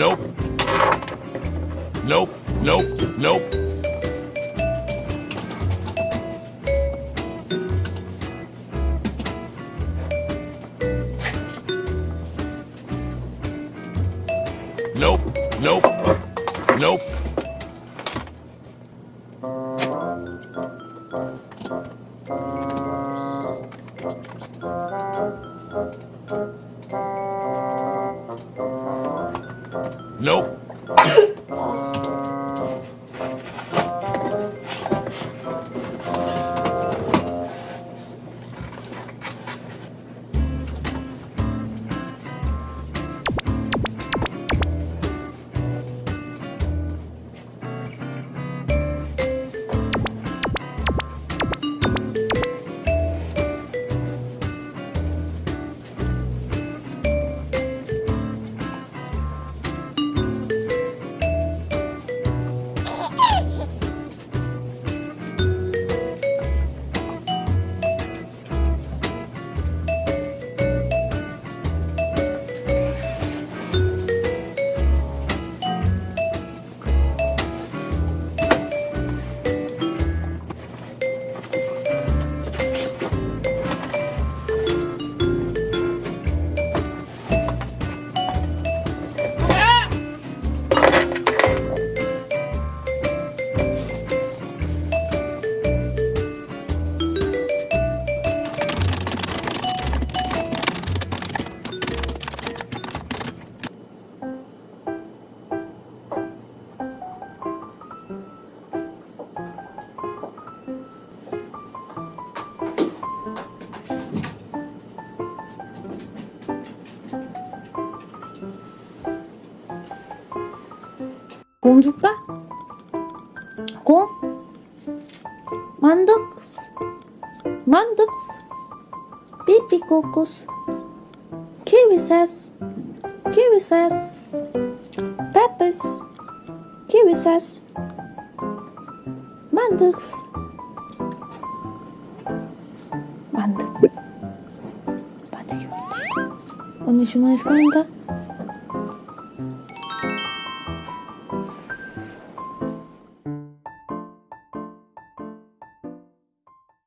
Nope. Nope. Nope. Nope. Nope. Nope. Nope. Nope. 공 줄까? 공? 만덕스 만덕스 삐삐꼬꼬스 키위세스 키위세스 페페스. 키위세스 만덕스 만덕 만덕이 어딨지? 언니 주머니에서 꺼낸다?